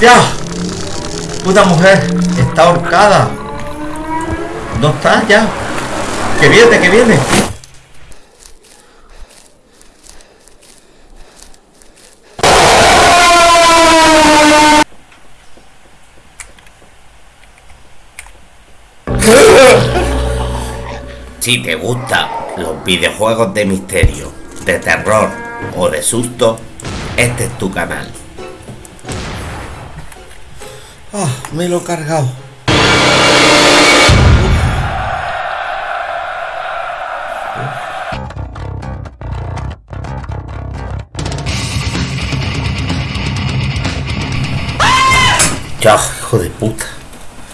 ¡Ya! Puta mujer, está ahorcada. ¿Dónde está ya? ¡Que viene, que viene! Si te gustan los videojuegos de misterio, de terror o de susto, este es tu canal. Ah, me lo he cargado. Chao, hijo de puta.